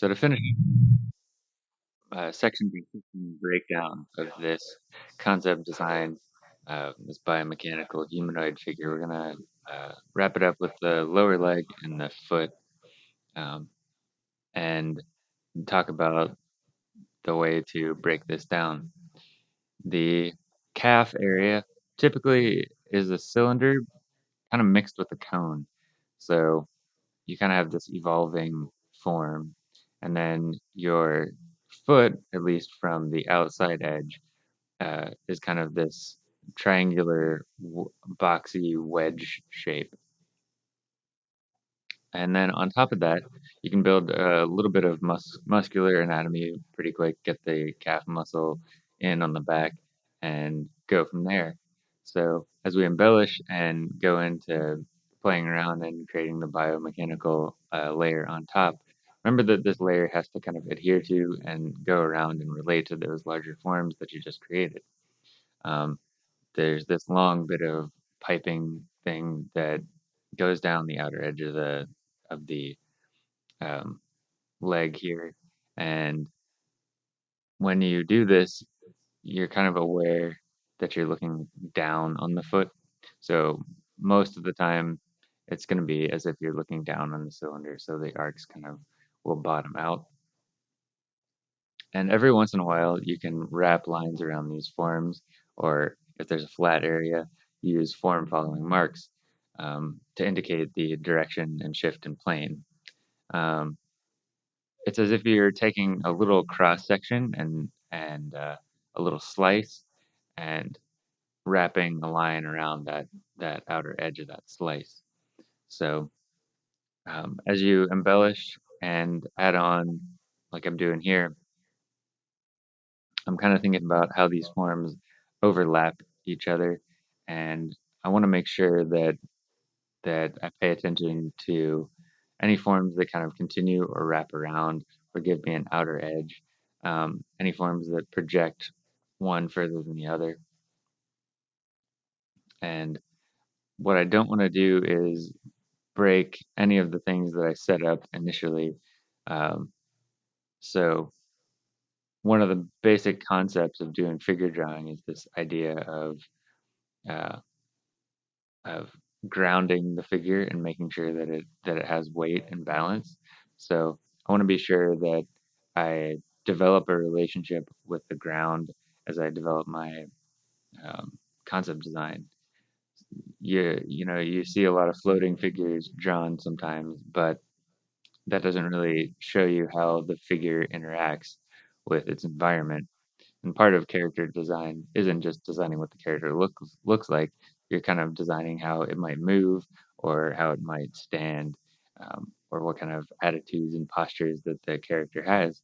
So to finish uh, section breakdown of this concept design, uh, this biomechanical humanoid figure, we're gonna uh, wrap it up with the lower leg and the foot, um, and talk about the way to break this down. The calf area typically is a cylinder kind of mixed with a cone. So you kind of have this evolving form. And then your foot, at least from the outside edge, uh, is kind of this triangular, boxy wedge shape. And then on top of that, you can build a little bit of mus- muscular anatomy pretty quick, get the calf muscle in on the back, and go from there. So as we embellish and go into playing around and creating the biomechanical uh, layer on top, remember that this layer has to kind of adhere to and go around and relate to those larger forms that you just created. Um, there's this long bit of piping thing that goes down the outer edge of the of the um, leg here, and when you do this, you're kind of aware that you're looking down on the foot. So most of the time, it's going to be as if you're looking down on the cylinder, so the arcs kind of will bottom out. And every once in a while, you can wrap lines around these forms, or if there's a flat area, use form following marks um, to indicate the direction and shift in plane. Um, it's as if you're taking a little cross section and and uh, a little slice and wrapping a line around that that outer edge of that slice. So um, as you embellish and add on, like I'm doing here, I'm kind of thinking about how these forms overlap each other, and I want to make sure that that I pay attention to any forms that kind of continue or wrap around or give me an outer edge, um, any forms that project one further than the other. And what I don't want to do is break any of the things that I set up initially. Um, so one of the basic concepts of doing figure drawing is this idea of uh, of grounding the figure and making sure that it that it has weight and balance. So I want to be sure that I develop a relationship with the ground as I develop my um, concept design. You you know you see a lot of floating figures drawn sometimes, but that doesn't really show you how the figure interacts with its environment. And part of character design isn't just designing what the character looks looks like. You're kind of designing how it might move or how it might stand, um, or what kind of attitudes and postures that the character has.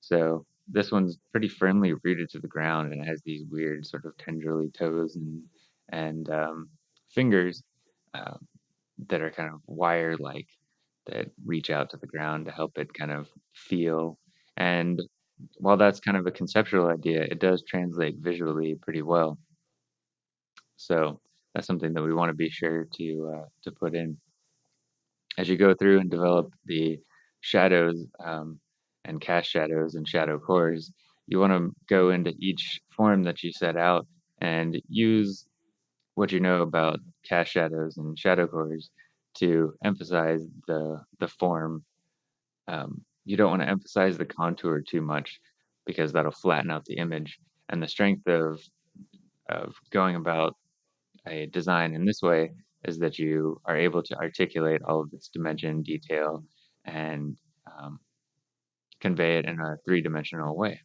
So this one's pretty firmly rooted to the ground and has these weird sort of tendrily toes and and um, fingers um, that are kind of wire-like that reach out to the ground to help it kind of feel. And while that's kind of a conceptual idea, it does translate visually pretty well. So that's something that we want to be sure to uh, to put in as you go through and develop the shadows um, and cast shadows and shadow cores. You want to go into each form that you set out and use what you know about cast shadows and shadow cores to emphasize the the form. Um, you don't want to emphasize the contour too much because that'll flatten out the image. And the strength of of going about a design in this way is that you are able to articulate all of its dimension, detail, and um, convey it in a three-dimensional way.